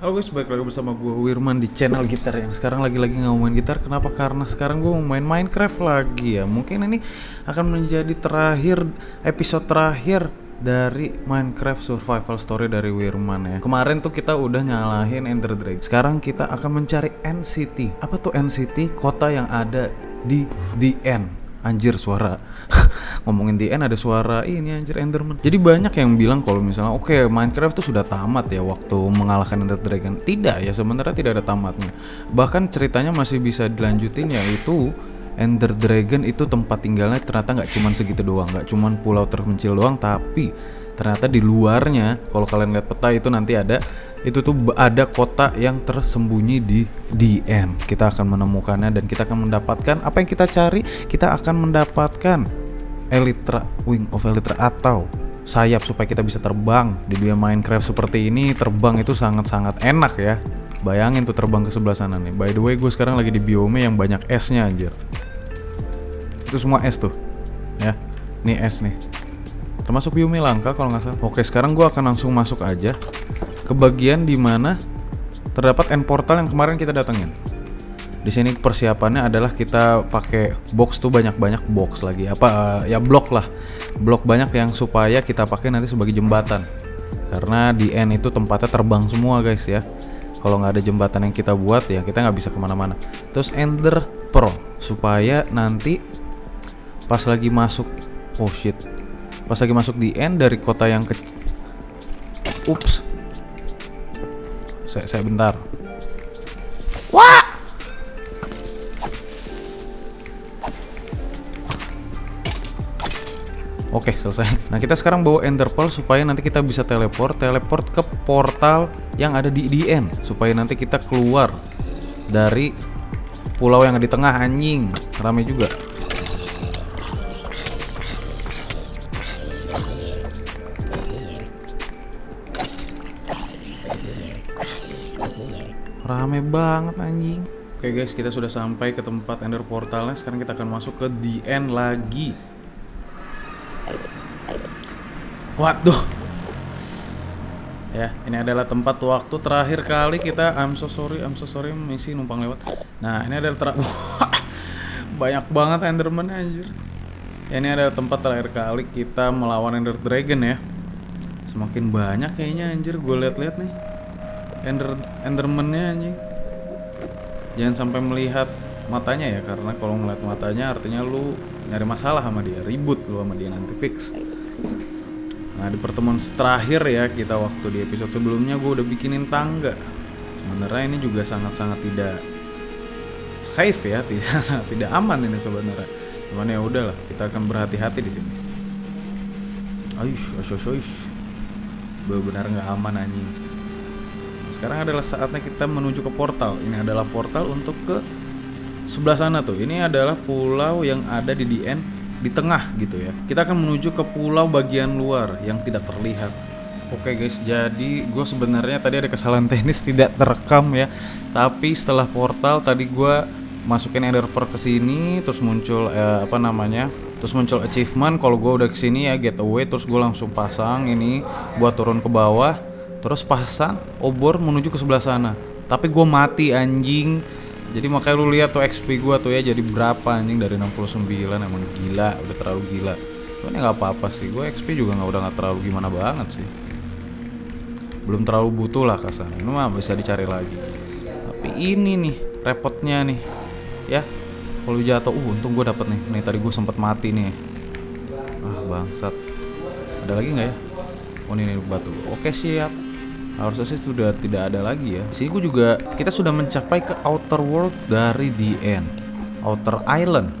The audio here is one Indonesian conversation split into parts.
Halo guys, balik lagi bersama gue Wirman di channel gitar yang sekarang lagi-lagi nggak main gitar. Kenapa? Karena sekarang gue mau main Minecraft lagi ya. Mungkin ini akan menjadi terakhir, episode terakhir dari Minecraft Survival Story dari Wirman ya. Kemarin tuh kita udah nyalahin Ender Dragon Sekarang kita akan mencari NCT Apa tuh NCT? Kota yang ada di The End Anjir suara ngomongin DN ada suara ini anjir Enderman. Jadi banyak yang bilang kalau misalnya oke okay, Minecraft tuh sudah tamat ya waktu mengalahkan Ender Dragon. Tidak ya sebenarnya tidak ada tamatnya. Bahkan ceritanya masih bisa dilanjutin yaitu Ender Dragon itu tempat tinggalnya ternyata nggak cuma segitu doang, nggak cuma pulau terpencil doang, tapi ternyata di luarnya kalau kalian lihat peta itu nanti ada itu tuh ada kota yang tersembunyi di DN kita akan menemukannya dan kita akan mendapatkan apa yang kita cari kita akan mendapatkan Elytra Wing of Elytra atau sayap supaya kita bisa terbang. Di dunia Minecraft seperti ini terbang itu sangat-sangat enak ya. Bayangin tuh terbang ke sebelah sana nih. By the way gue sekarang lagi di biome yang banyak esnya anjir. Itu semua es tuh ya. Nih es nih termasuk biome langka kalau nggak salah. Oke sekarang gue akan langsung masuk aja ke bagian di mana terdapat end portal yang kemarin kita datengin. Di sini persiapannya adalah kita pakai box tuh banyak-banyak box lagi. Apa uh, ya blok lah. Blok banyak yang supaya kita pakai nanti sebagai jembatan. Karena di end itu tempatnya terbang semua guys ya. Kalau nggak ada jembatan yang kita buat ya kita nggak bisa ke mana-mana. Terus ender pearl supaya nanti pas lagi masuk oh shit pas lagi masuk di end dari kota yang ke ups. Saya, saya bentar. Wah! Oke selesai. Nah kita sekarang bawa Ender Pearl supaya nanti kita bisa teleport Teleport ke portal yang ada di DN Supaya nanti kita keluar dari pulau yang ada di tengah anjing. Rame juga Rame banget anjing. Oke guys, kita sudah sampai ke tempat ender portalnya. Sekarang kita akan masuk ke DN lagi. Waduh. Ya, ini adalah tempat waktu terakhir kali kita I'm so sorry, I'm so sorry misi numpang lewat. Nah, ini adalah ter banyak banget Enderman anjir. Ya, ini adalah tempat terakhir kali kita melawan Ender Dragon ya. Semakin banyak kayaknya anjir gue liat-liat nih. Ender Enderman-nya anjing. Jangan sampai melihat matanya ya karena kalau ngeliat matanya artinya lu nyari masalah sama dia, ribut lu sama dia nanti fix. Nah, di pertemuan terakhir ya kita waktu di episode sebelumnya gue udah bikinin tangga. Sebenarnya ini juga sangat-sangat tidak safe ya, tidak sangat tidak aman ini sebenarnya. Cuman ya udahlah, kita akan berhati-hati di sini. Aish, aish, aish, aish. Benar nggak aman anjing. Sekarang adalah saatnya kita menuju ke portal. Ini adalah portal untuk ke sebelah sana tuh. Ini adalah pulau yang ada di DN di tengah gitu ya. Kita akan menuju ke pulau bagian luar yang tidak terlihat. Oke guys, jadi gue sebenarnya tadi ada kesalahan teknis tidak terekam ya. Tapi setelah portal tadi gue masukin ender pearl ke sini, terus muncul eh, apa namanya? Terus muncul achievement kalau gue udah ke sini ya getaway, terus gue langsung pasang ini buat turun ke bawah terus pasang obor menuju ke sebelah sana. Tapi gue mati anjing. Jadi makanya lu lihat tuh XP gue tuh ya jadi berapa anjing? Dari 69 emang gila udah terlalu gila. Cuman ya nggak apa-apa sih gue XP juga nggak udah nggak terlalu gimana banget sih. Belum terlalu butuh lah kasar ini mah bisa dicari lagi. Tapi ini nih repotnya nih ya. Kalau jatuh uh untung gue dapet nih. Nih tadi gue sempet mati nih. Ah bangsat. Ada lagi nggak ya? Oh ini batu. Oke siap harusnya sih sudah tidak ada lagi ya. Di sini gue juga kita sudah mencapai ke outer world dari the end, outer island.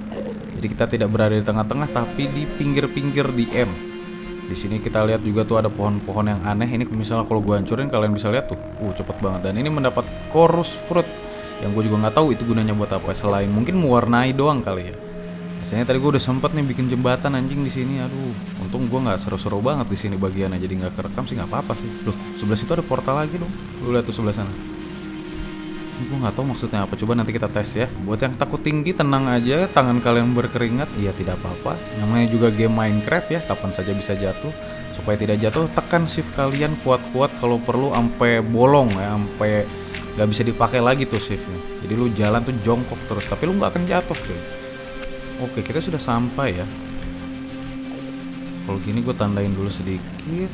Jadi kita tidak berada di tengah-tengah tapi di pinggir-pinggir di M. Di sini kita lihat juga tuh ada pohon-pohon yang aneh. Ini misalnya kalau gue hancurin kalian bisa lihat tuh, uh cepet banget. Dan ini mendapat chorus fruit yang gue juga nggak tahu itu gunanya buat apa. Selain mungkin mewarnai doang kali ya. Biasanya tadi gue udah sempet nih bikin jembatan anjing di sini. Aduh, untung gue nggak seru-seru banget di sini bagiannya. Jadi nggak kerekam sih nggak apa-apa sih. Loh, sebelah situ ada portal lagi dong. Lu lihat tuh sebelah sana. Gue nggak tahu maksudnya apa. Coba nanti kita tes ya. Buat yang takut tinggi, tenang aja. Tangan kalian berkeringat, iya tidak apa-apa. Namanya juga game Minecraft ya. Kapan saja bisa jatuh. supaya tidak jatuh tekan shift kalian kuat-kuat kalau perlu sampai bolong ya sampai nggak bisa dipakai lagi tuh shiftnya jadi lu jalan tuh jongkok terus tapi lu nggak akan jatuh cuy oke kita sudah sampai ya. Kalau gini gue tandain dulu sedikit.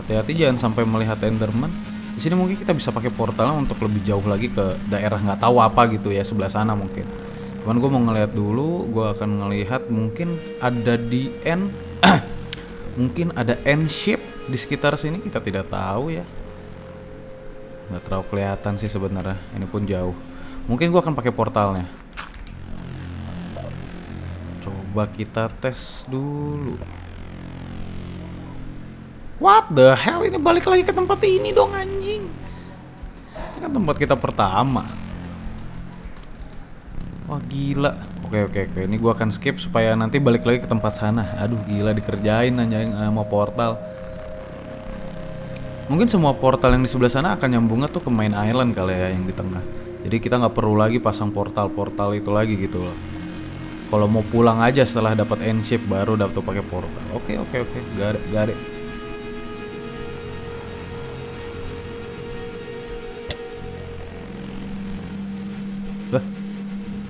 Hati-hati jangan sampai melihat enderman. Di sini mungkin kita bisa pakai portalnya untuk lebih jauh lagi ke daerah nggak tahu apa gitu ya sebelah sana mungkin. Cuman gue mau ngelihat dulu gue akan ngelihat mungkin ada di end mungkin ada end shape di sekitar sini kita tidak tahu ya. Nggak terlalu kelihatan sih sebenarnya ini pun jauh. Mungkin gue akan pakai portalnya coba kita tes dulu what the hell ini balik lagi ke tempat ini dong anjing ini kan tempat kita pertama Wah gila. Oke oke oke. Ini gua akan skip supaya nanti balik lagi ke tempat sana. Aduh gila dikerjain anjing sama portal. Mungkin semua portal yang di sebelah sana akan nyambungnya tuh ke main island kali ya yang di tengah. Jadi kita nggak perlu lagi pasang portal-portal itu lagi gitu loh. Kalau mau pulang aja setelah dapat end shape baru dapat pakai portal. Oke oke oke. Gak ada gak ada.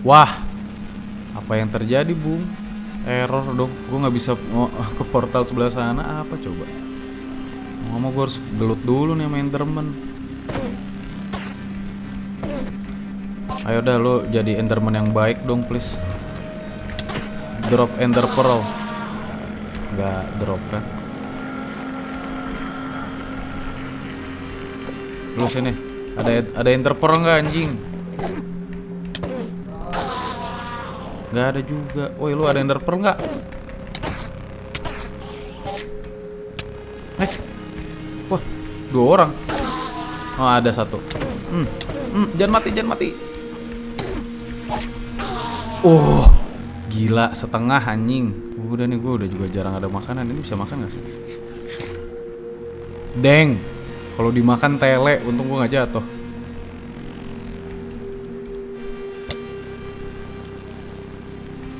Wah, apa yang terjadi, Bung? Error dong, gue nggak bisa ke portal sebelah sana. Apa coba? Ngomong gue harus gelut dulu nih main Enderman. Ayo dah lo jadi Enderman yang baik dong, please. Drop Ender Pearl. Gak drop kan? Lu sini. Ada ada Ender Pearl nggak anjing? Gak ada juga. Woi, lu ada ender pearl nggak? Eh, wah, dua orang. Oh, ada satu. Hmm, hmm, jangan mati, jangan mati. Oh, gila setengah anjing. Udah nih, gue udah juga jarang ada makanan. Ini bisa makan gak sih? Deng, kalau dimakan tele, untung gue nggak jatuh.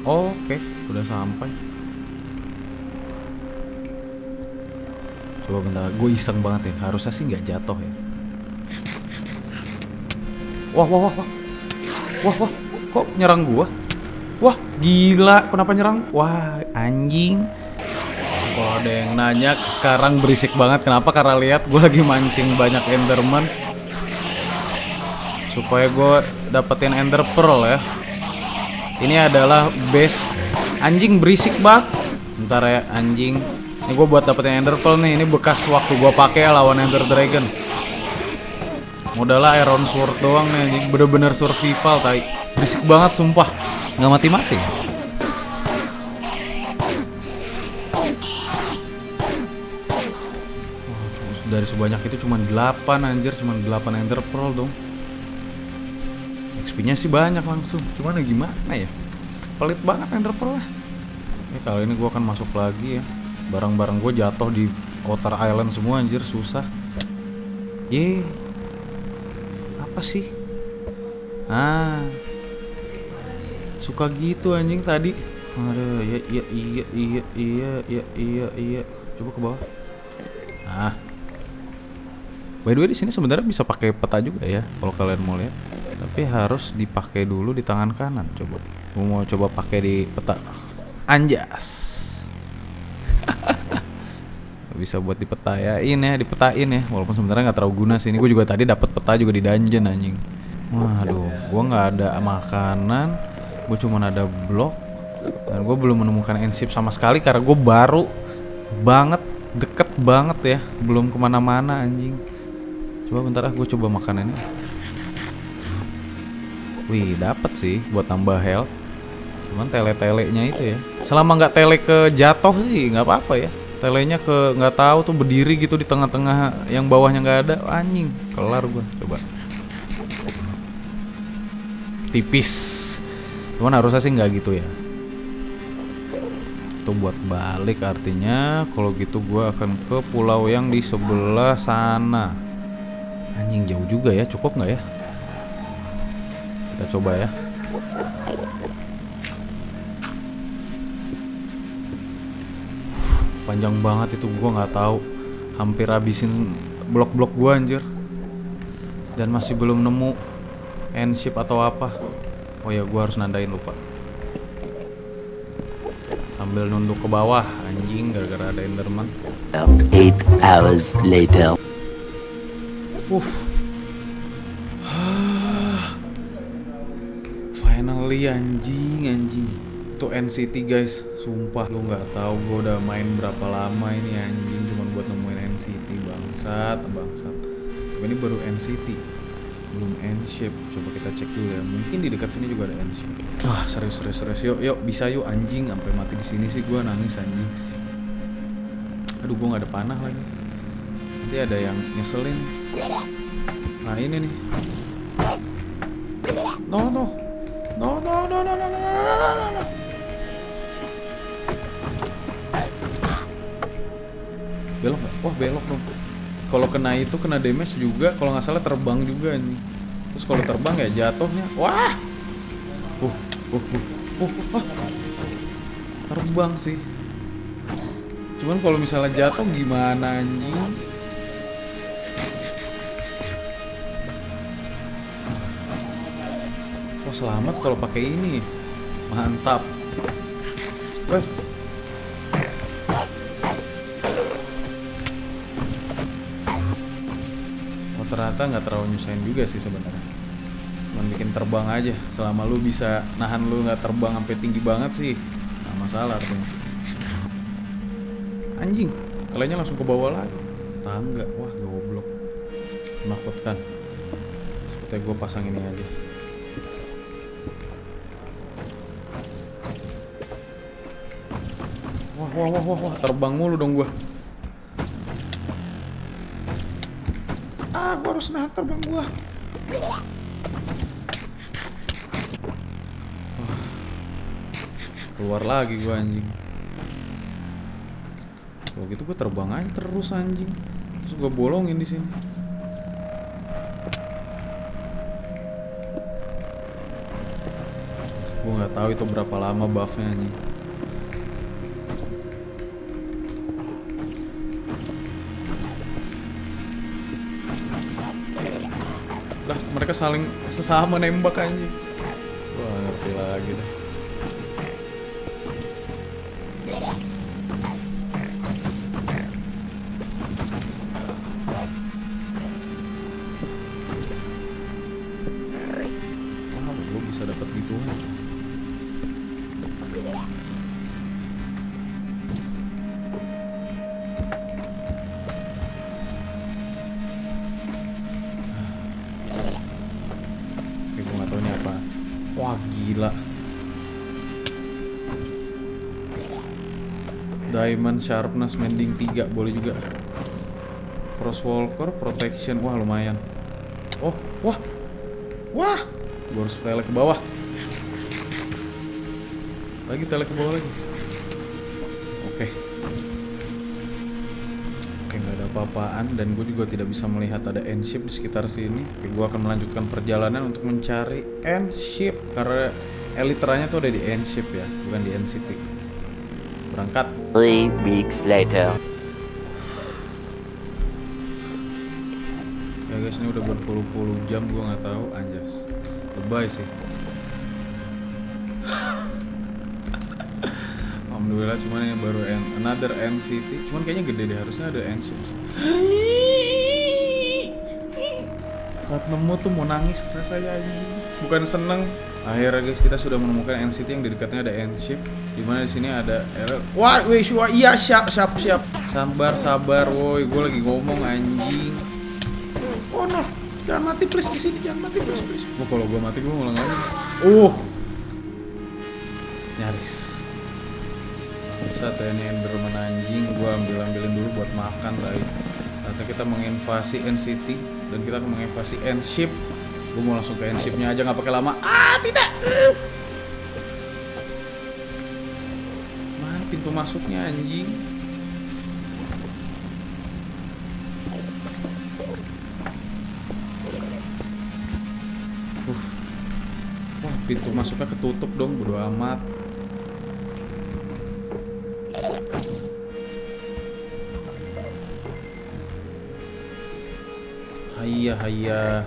Oke, udah sampai. Coba bentar, gue iseng banget ya. Harusnya sih nggak jatuh ya. Wah, wah, wah, wah, wah, wah, kok nyerang gua? Gila, kenapa nyerang? Wah, anjing. Wah, ada yang nanya sekarang berisik banget. Kenapa? Karena lihat gue lagi mancing banyak Enderman supaya gue dapetin Ender Pearl ya. Ini adalah base anjing berisik banget. Ntar ya anjing. Ini gue buat dapetin Ender Pearl nih. Ini bekas waktu gue pakai lawan Ender Dragon. Modalnya Iron Sword doang nih. Bener-bener survival tai. Berisik banget sumpah. Nggak mati-mati. dari sebanyak itu cuma 8 anjir. Cuma 8 ender pearl dong. XP nya sih banyak langsung. Cuman ya gimana ya? Pelit banget ender pearl lah ya kali ini gue akan masuk lagi ya. Barang-barang gue jatuh di outer island semua anjir. Susah. Ye apa sih ah suka gitu anjing tadi aduh ya iya iya iya iya iya iya iya coba ke bawah ah By the way di sini sebenarnya bisa pakai peta juga ya kalau kalian mau lihat. Tapi harus dipakai dulu di tangan kanan coba. Mau coba pakai di peta. Anjas. Bisa buat dipetain ya, dipetain ya. Walaupun sebenarnya nggak terlalu guna sih. Ini gue juga tadi dapat peta juga di dungeon anjing. Waduh, gue nggak ada makanan. Gue cuma ada blok. Dan gue belum menemukan ensip sama sekali karena gue baru banget deket banget ya belum ke mana-mana anjing Coba bentar ah, gue coba makanannya. Wih, dapat sih buat tambah health. Cuman tele-telenya itu ya. Selama nggak tele ke jatuh sih nggak apa-apa ya. Telenya ke nggak tahu tuh berdiri gitu di tengah-tengah yang bawahnya nggak ada. Anjing, kelar gue. Coba. Tipis. Cuman harusnya sih nggak gitu ya. Itu buat balik artinya kalau gitu gue akan ke pulau yang di sebelah sana. Anjing jauh juga ya, cukup nggak ya? Kita coba ya. Panjang banget itu gua nggak tahu hampir habisin blok-blok gua anjir dan masih belum nemu end ship atau apa oh ya gua harus nandain lupa sambil nunduk ke bawah anjing gara-gara ada enderman eight hours later. Uff. Finally anjing anjing. Itu NCT guys, sumpah lu nggak tahu gue udah main berapa lama ini anjing cuman buat nemuin NCT bangsat bangsat. Tapi ini baru NCT, belum N-shape. Coba kita cek dulu ya. Mungkin di dekat sini juga ada N-shape. Wah serius serius serius. Yuk yuk bisa yuk anjing. Sampai mati di sini sih gue nangis anjing. Aduh gue nggak ada panah lagi. Nanti ada yang nyeselin. Nah ini nih. No no. No no no no no no no no no no Wah belok dong. Kalau kena itu kena damage juga. Kalau nggak salah terbang juga nih. Terus kalau terbang ya jatuhnya. Wah. Uh uh uh uh. uh. Terbang sih. Cuman kalau misalnya jatuh gimana anjing? Oh selamat kalau pakai ini. Mantap. Ternyata nggak terlalu nyusahin juga sih sebenarnya. Cuman bikin terbang aja. Selama lu bisa nahan lu nggak terbang sampai tinggi banget sih, nggak masalah artinya. Anjing, kaliannya langsung ke bawah lagi. Tangga, wah goblok. Menakutkan. Seperti gue pasang ini aja. Wah, wah, wah, wah, wah, terbang mulu dong gua. Ah, gua harus nahan terbang gua. Keluar lagi gua anjing. Kalau gitu gua terbang aja terus anjing. Terus gua bolongin di sini. Gua nggak tahu itu berapa lama buffnya anjing. Lah mereka saling sesama nembak anjing. Wah ngerti lagi dah Diamond Sharpness Mending 3 boleh juga. Frostwalker Protection. Wah, lumayan. Oh, wah. Wah. Gue harus tele ke bawah. Lagi tele ke bawah lagi. Oke. Oke, nggak ada apa-apaan dan gue juga tidak bisa melihat ada end ship di sekitar sini. Oke, gue akan melanjutkan perjalanan untuk mencari end ship karena eliteranya tuh ada di end ship ya, bukan di end city. Berangkat. Three weeks later. Ya guys, ini udah berpuluh-puluh jam gue nggak tahu anjas. Lebay sih. Alhamdulillah cuman ini baru end, another end city. Cuman kayaknya gede deh harusnya ada sih. Saat nemu tuh mau nangis rasanya anjing. Bukan seneng. Akhirnya guys kita sudah menemukan city yang di dekatnya ada end ship. Di mana di sini ada error. Wah, wih, wah, iya siap, siap, siap. Sabar, sabar, woi. Gue lagi ngomong anjing. Oh no, jangan mati please di sini, jangan mati please please. Oh kalau gue mati gue ngulang lagi. Uh, nyaris. Saat ini Enderman anjing, gue ambil ambilin dulu buat makan tadi. Saatnya kita menginvasi NCT dan kita akan menginvasi N-Ship. Gue mau langsung ke handshipnya aja nggak pakai lama. Ah tidak. Mana pintu masuknya anjing? Uh. Wah pintu masuknya ketutup dong bodo amat. ayah ayah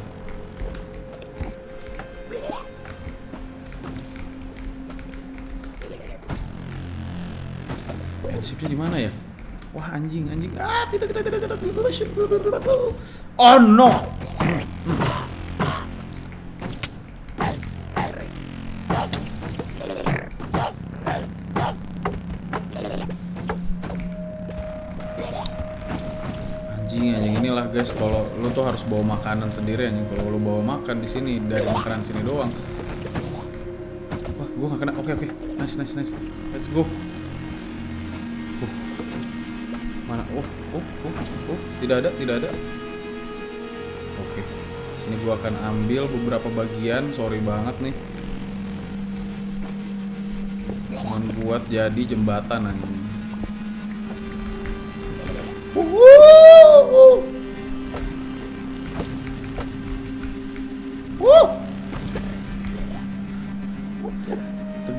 Airshipnya di mana ya? Wah anjing anjing. Ah tidak tidak tidak tidak tidak. Oh no. Anjing anjing inilah guys kalau lu tuh harus bawa makanan sendiri anjing kalau lu bawa makan di sini dari makanan sini doang. Wah, gua gak kena. Oke oke. Nice nice nice. Let's go. Oh, oh, oh, tidak ada, tidak ada. Oke. Sini gua akan ambil beberapa bagian, sorry banget nih. Cuman buat jadi jembatan anjing.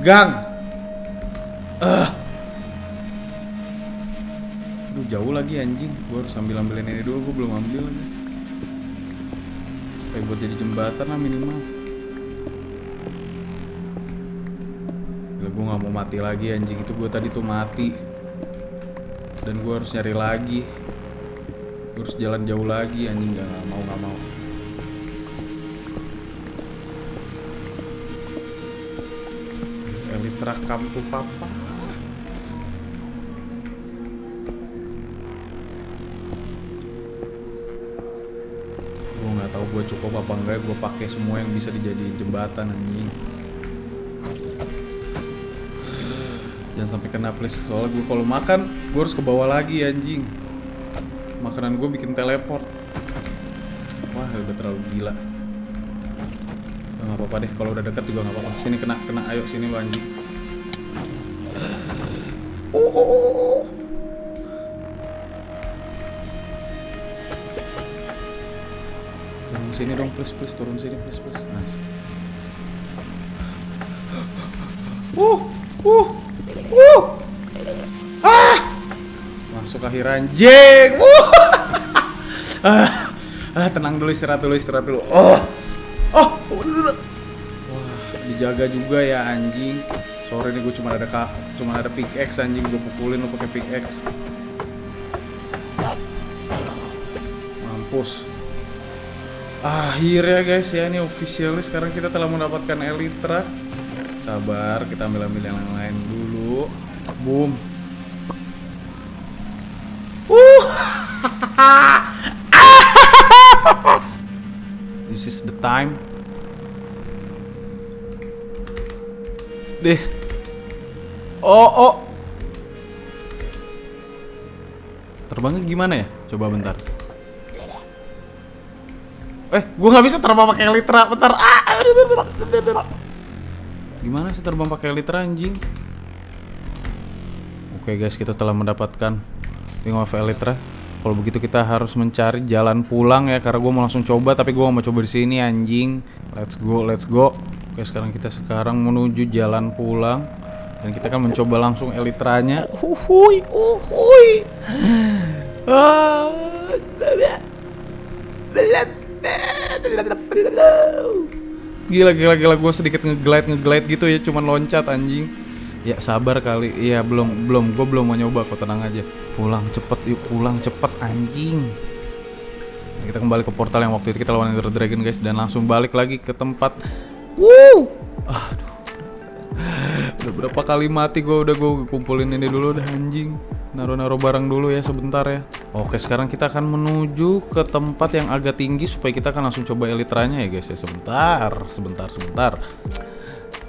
Tegang. Anjing. Gua harus ambil ambilin ini dulu. Gua belum ambil. Supaya buat jadi jembatan lah minimal. Gila gue nggak mau mati lagi anjing itu gue tadi tuh mati dan gue harus nyari lagi gue harus jalan jauh lagi anjing nggak nggak mau nggak mau Elitra come to papa tahu gue cukup apa enggak gue pakai semua yang bisa dijadiin jembatan anjing. Jangan sampai kena please. Soalnya gue kalau makan gue harus ke bawah lagi anjing. Makanan gue bikin teleport. Wah udah terlalu gila. Nggak apa-apa deh kalau udah dekat juga nggak apa-apa. Sini kena kena. Ayo sini lo anjing oh, oh, oh, sini dong please please turun sini please please nice uh uh uh. Ah! Masuk akhir anjing. Uh. Ah, ah tenang dulu istirahat dulu istirahat dulu. Oh. Oh. Wah dijaga juga ya anjing. Sorry nih gue cuma ada kak cuma ada pickaxe anjing. Gue pukulin lo pakai pickaxe mampus akhirnya guys ya. Ini officially sekarang kita telah mendapatkan Elytra sabar kita ambil ambil yang lain dulu. Boom. Uh. This is the time. Deh. Oh oh. Terbangnya gimana ya? Coba bentar Eh, gue nggak bisa terbang pakai litra, bentar. Ah. Gimana sih terbang pakai litra anjing? Oke guys, kita telah mendapatkan Ring of Elytra. Kalau begitu kita harus mencari jalan pulang ya, karena gue mau langsung coba, tapi gue mau coba di sini anjing. Let's go, let's go. Oke, sekarang kita sekarang menuju jalan pulang dan kita akan mencoba langsung Elytranya. Uhuy, uhuy. Ah, Gila gila gila gue sedikit ngeglide ngeglide gitu ya cuman loncat anjing. Ya sabar kali. Iya belum belum gue belum mau nyoba kok tenang aja. Pulang cepet yuk pulang cepet anjing. Nah, kita kembali ke portal yang waktu itu kita lawan Ender Dragon guys dan langsung balik lagi ke tempat. Woo! Berapa kali mati gue udah gue kumpulin ini dulu udah anjing. Naruh-naruh barang dulu ya sebentar ya. Oke, sekarang kita akan menuju ke tempat yang agak tinggi supaya kita akan langsung coba elitranya ya guys ya. Sebentar, sebentar, sebentar.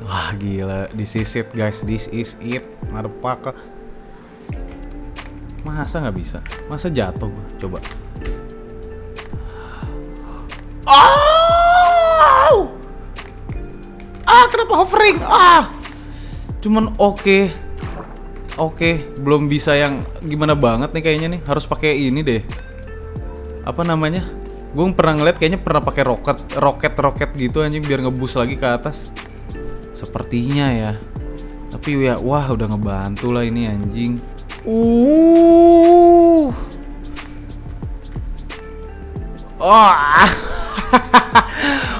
Wah, gila. This is it guys. This is it. Motherfucker. Masa nggak bisa? Masa jatuh gua? Coba. Oh! Ah, kenapa hovering? Ah! Cuman oke. Oke, belum bisa yang gimana banget nih kayaknya nih. Harus pakai ini deh. Apa namanya? Gue pernah ngeliat kayaknya pernah pakai roket, roket, roket gitu anjing biar ngebus lagi ke atas. Sepertinya ya. Tapi ya, wah udah ngebantu lah ini anjing. Uh. Oh.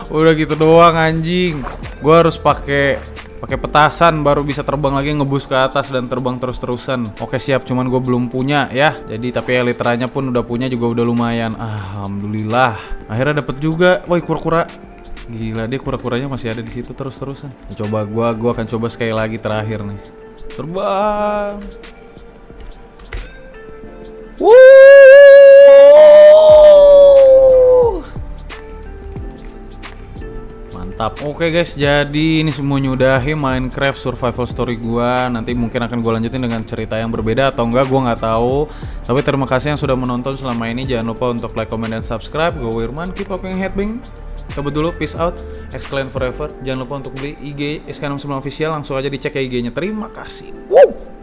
Udah gitu doang anjing. Gua harus pakai pakai petasan baru bisa terbang lagi ngebus ke atas dan terbang terus-terusan. Oke siap, cuman gue belum punya ya. Jadi tapi elitranya pun udah punya juga udah lumayan. Alhamdulillah. Akhirnya dapet juga. Woi kura-kura. Gila dia kura-kuranya masih ada di situ terus-terusan. Coba gua gua akan coba sekali lagi terakhir nih. Terbang. Wuh. Mantap. Oke guys, jadi ini semua nyudahi Minecraft survival story gua. Nanti mungkin akan gue lanjutin dengan cerita yang berbeda atau enggak gua nggak tahu. Tapi terima kasih yang sudah menonton selama ini. Jangan lupa untuk like, comment, dan subscribe. Gue Wirman, keep walking headbang. Cabut dulu, peace out. Exclaim forever. Jangan lupa untuk beli IG SK69 official. Langsung aja dicek ya IG-nya. Terima kasih. Wow.